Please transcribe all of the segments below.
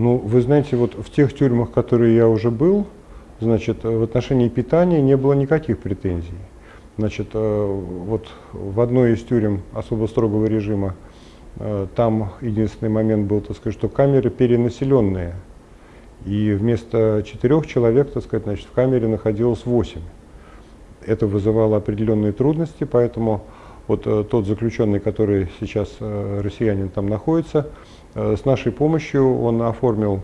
Ну, вы знаете, вот в тех тюрьмах, которые я уже был, значит, в отношении питания не было никаких претензий. Значит, э, вот в одной из тюрем особо строгого режима, э, там единственный момент был, так сказать, что камеры перенаселенные. И вместо четырех человек, так сказать, значит, в камере находилось восемь. Это вызывало определенные трудности, поэтому вот э, тот заключенный, который сейчас россиянин там находится, с нашей помощью он оформил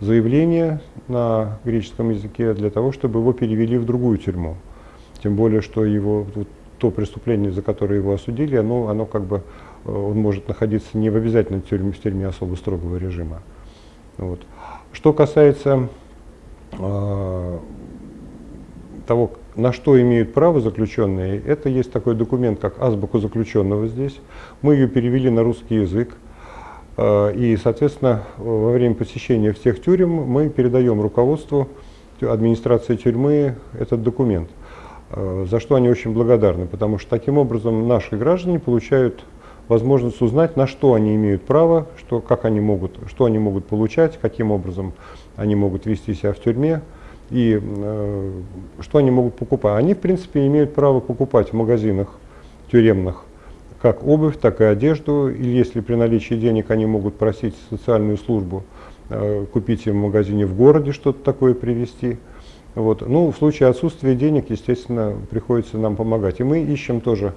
заявление на греческом языке для того, чтобы его перевели в другую тюрьму. Тем более, что его, то преступление, за которое его осудили, оно, оно как бы, э, он может находиться не в обязательной тюрьме, в тюрьме особо строгого режима. Вот. Что касается э, того, на что имеют право заключенные, это есть такой документ, как азбука заключенного здесь. Мы ее перевели на русский язык. Э, и, соответственно, во время посещения всех тюрем мы передаем руководству администрации тюрьмы этот документ. Э, за что они очень благодарны, потому что таким образом наши граждане получают возможность узнать, на что они имеют право, что, как они могут, что они могут получать, каким образом они могут вести себя в тюрьме и э, что они могут покупать. Они, в принципе, имеют право покупать в магазинах тюремных как обувь, так и одежду, или если при наличии денег они могут просить социальную службу э, купить им в магазине в городе что-то такое привезти. Вот. Ну, в случае отсутствия денег, естественно, приходится нам помогать. И мы ищем тоже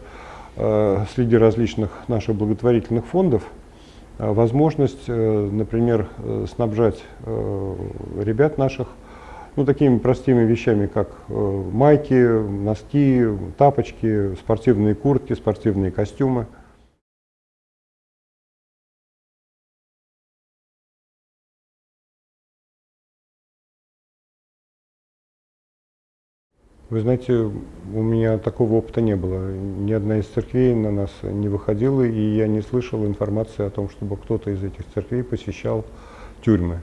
э, среди различных наших благотворительных фондов э, возможность, э, например, э, снабжать ребят наших ну, такими простыми вещами, как э, майки, носки, тапочки, спортивные куртки, спортивные костюмы. Вы знаете, у меня такого опыта не было. Ни одна из церквей на нас не выходила, и я не слышал информации о том, чтобы кто-то из этих церквей посещал тюрьмы.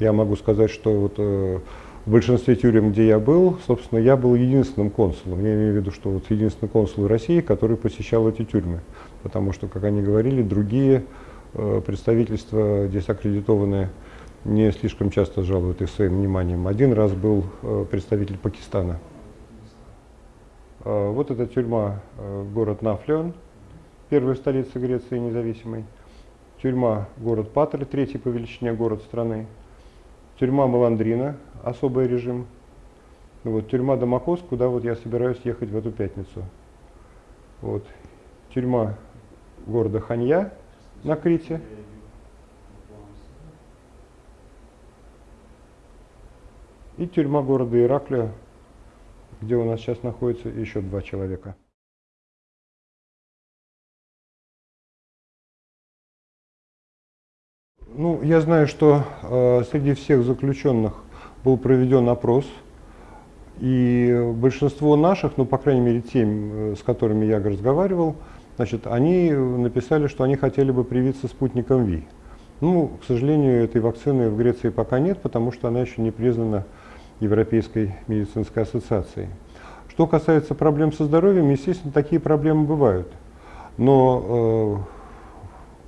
Я могу сказать, что вот, э, в большинстве тюрем, где я был, собственно, я был единственным консулом. Я имею в виду, что вот единственный консул России, который посещал эти тюрьмы. Потому что, как они говорили, другие э, представительства здесь аккредитованные не слишком часто жалуют их своим вниманием. Один раз был э, представитель Пакистана. Э, вот эта тюрьма, э, город Нафлеон, первая столица Греции независимой. Тюрьма, город Патра, третий по величине город страны. Тюрьма Маландрина, особый режим. Вот, тюрьма Дамакос, куда вот я собираюсь ехать в эту пятницу. Вот. Тюрьма города Ханья на Крите. И тюрьма города Ираклия где у нас сейчас находится еще два человека. Ну, я знаю, что э, среди всех заключенных был проведен опрос, и большинство наших, ну, по крайней мере, тем, э, с которыми я разговаривал, значит, они написали, что они хотели бы привиться спутником ВИ. Ну, к сожалению, этой вакцины в Греции пока нет, потому что она еще не признана Европейской медицинской ассоциацией. Что касается проблем со здоровьем, естественно, такие проблемы бывают. Но э,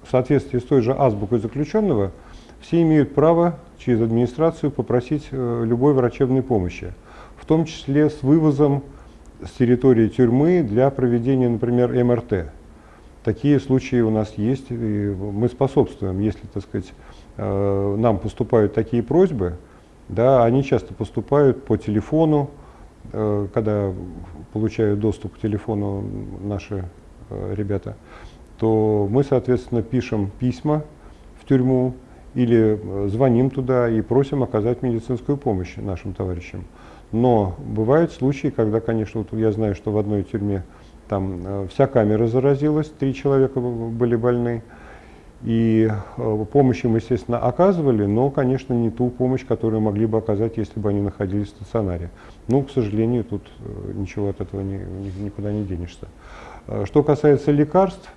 в соответствии с той же азбукой заключенного, все имеют право через администрацию попросить э, любой врачебной помощи, в том числе с вывозом с территории тюрьмы для проведения, например, МРТ. Такие случаи у нас есть, и мы способствуем, если, так сказать, э, нам поступают такие просьбы, да, они часто поступают по телефону, э, когда получают доступ к телефону наши ребята, то мы, соответственно, пишем письма в тюрьму или звоним туда и просим оказать медицинскую помощь нашим товарищам. Но бывают случаи, когда, конечно, вот я знаю, что в одной тюрьме там вся камера заразилась, три человека были больны, и э, помощь им, естественно, оказывали, но, конечно, не ту помощь, которую могли бы оказать, если бы они находились в стационаре. Ну, к сожалению, тут э, ничего от этого ни, никуда не денешься. Э, что касается лекарств,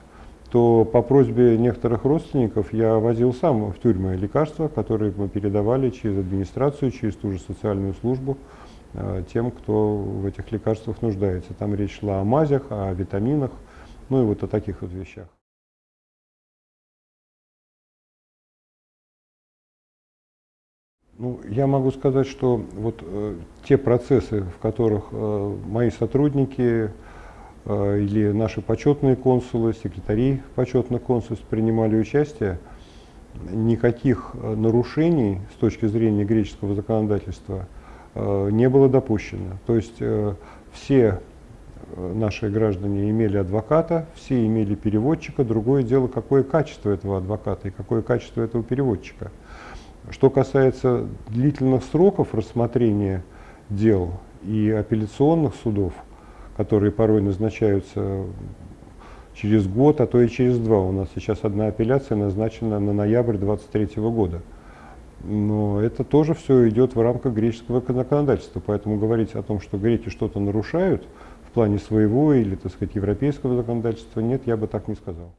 то по просьбе некоторых родственников я возил сам в тюрьмы лекарства, которые мы передавали через администрацию, через ту же социальную службу тем, кто в этих лекарствах нуждается. Там речь шла о мазях, о витаминах, ну и вот о таких вот вещах. Ну, я могу сказать, что вот э, те процессы, в которых э, мои сотрудники или наши почетные консулы, секретари почетных консульств принимали участие, никаких э, нарушений с точки зрения греческого законодательства э, не было допущено. То есть э, все э, наши граждане имели адвоката, все имели переводчика. Другое дело, какое качество этого адвоката и какое качество этого переводчика. Что касается длительных сроков рассмотрения дел и апелляционных судов, которые порой назначаются через год, а то и через два. У нас сейчас одна апелляция назначена на ноябрь 2023 года. Но это тоже все идет в рамках греческого законодательства. Поэтому говорить о том, что греки что-то нарушают в плане своего или, так сказать, европейского законодательства, нет, я бы так не сказал.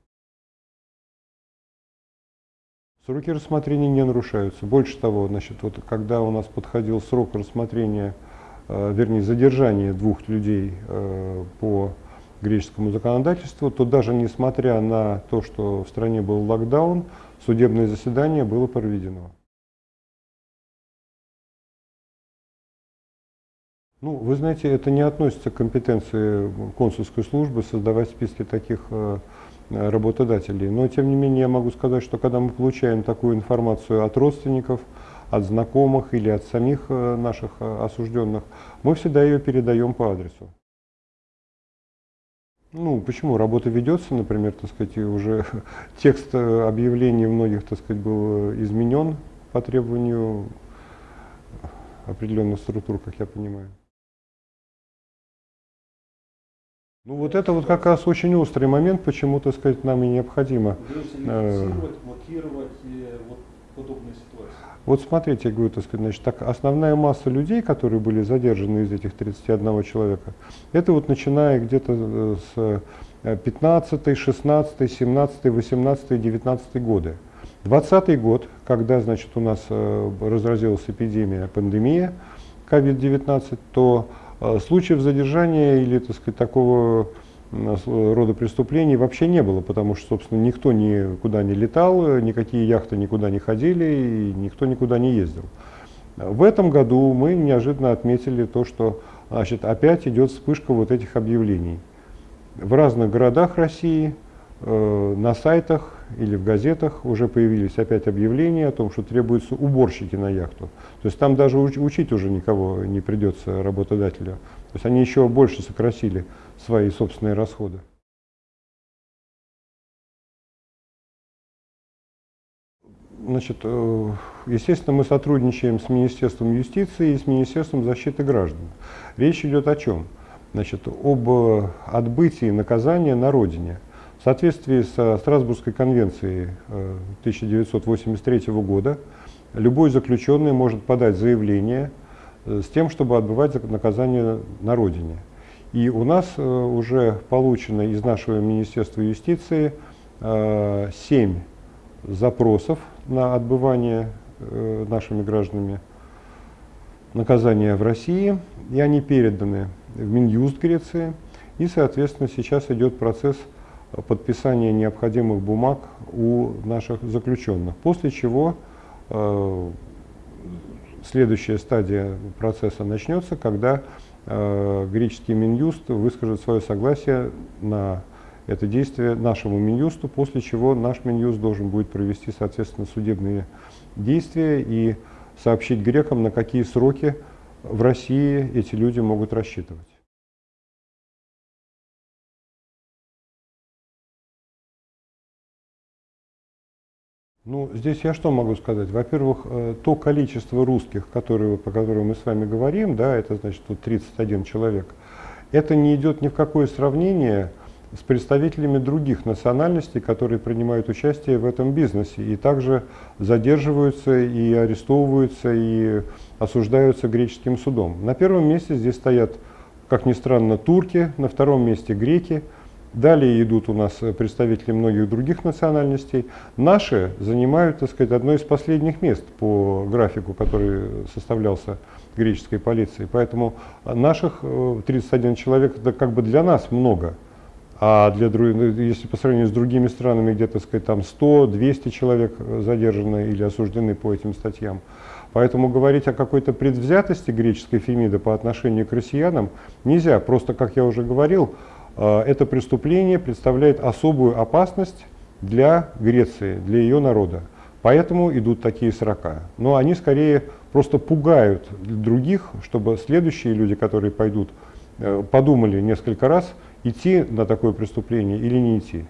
Сроки рассмотрения не нарушаются. Больше того, значит, вот, когда у нас подходил срок рассмотрения, вернее, задержания двух людей э, по греческому законодательству, то даже несмотря на то, что в стране был локдаун, судебное заседание было проведено. Ну, вы знаете, это не относится к компетенции консульской службы создавать списки таких э, Э, работодателей. Но тем не менее я могу сказать, что когда мы получаем такую информацию от родственников, от знакомых или от самих э, наших э, осужденных, мы всегда ее передаем по адресу. Ну, почему? Работа ведется, например, так сказать, уже текст объявлений многих, так сказать, был изменен по требованию определенных структур, как я понимаю. Ну вот это вот как раз очень острый момент, почему, так сказать, нам и необходимо. Э, э, вот подобные ситуации. Вот смотрите, я говорю, так сказать, значит, так, основная масса людей, которые были задержаны из этих 31 человека, это вот начиная где-то с 15, 16, 17, 18, 19 годы. 20 год, когда, значит, у нас э, разразилась эпидемия, пандемия COVID-19, то а, случаев задержания или так сказать, такого рода преступлений вообще не было, потому что, собственно, никто никуда не летал, никакие яхты никуда не ходили, и никто никуда не ездил. В этом году мы неожиданно отметили то, что значит, опять идет вспышка вот этих объявлений. В разных городах России, э, на сайтах или в газетах уже появились опять объявления о том, что требуются уборщики на яхту. То есть там даже учить уже никого не придется работодателю. То есть они еще больше сократили свои собственные расходы. Значит, э, естественно, мы сотрудничаем с Министерством юстиции и с Министерством защиты граждан. Речь идет о чем? Значит, об отбытии наказания на родине – в соответствии со Страсбургской конвенцией 1983 э, года любой заключенный может подать заявление э, с тем, чтобы отбывать наказание на родине. И у нас э, уже получено из нашего Министерства юстиции 7 запросов на отбывание нашими гражданами наказания в России, и они переданы в Минюст Греции, и, соответственно, сейчас идет процесс подписания необходимых бумаг у наших заключенных. После чего э, следующая стадия процесса начнется, когда э, греческий Минюст выскажет свое согласие на это действие нашему Минюсту, после чего наш Минюст должен будет провести, соответственно, судебные действия и сообщить грекам, на какие сроки в России эти люди могут рассчитывать. Ну, здесь я что могу сказать? Во-первых, э, то количество русских, которые, по которым мы с вами говорим, да, это значит тут 31 человек, это не идет ни в какое сравнение с представителями других национальностей, которые принимают участие в этом бизнесе и также задерживаются и арестовываются и осуждаются греческим судом. На первом месте здесь стоят, как ни странно, турки, на втором месте греки – Далее идут у нас представители многих других национальностей. Наши занимают, так сказать, одно из последних мест по графику, который составлялся греческой полицией. Поэтому наших 31 э, человек это как бы для нас много. а для, ну, если по сравнению с другими странами, где, так сказать, там 100-200 человек э, задержаны или осуждены по этим статьям. Поэтому говорить о какой-то предвзятости греческой Фемиды по отношению к россиянам нельзя. Просто, как я уже говорил, э, это преступление представляет особую опасность для Греции, для ее народа. Поэтому идут такие срока. Но они скорее просто пугают других, чтобы следующие люди, которые пойдут, э, подумали несколько раз, идти на такое преступление или не идти.